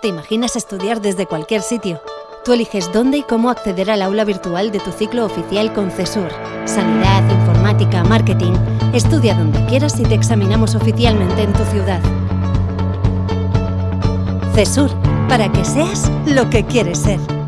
¿Te imaginas estudiar desde cualquier sitio? Tú eliges dónde y cómo acceder al aula virtual de tu ciclo oficial con CESUR. Sanidad, informática, marketing. Estudia donde quieras y te examinamos oficialmente en tu ciudad. CESUR, para que seas lo que quieres ser.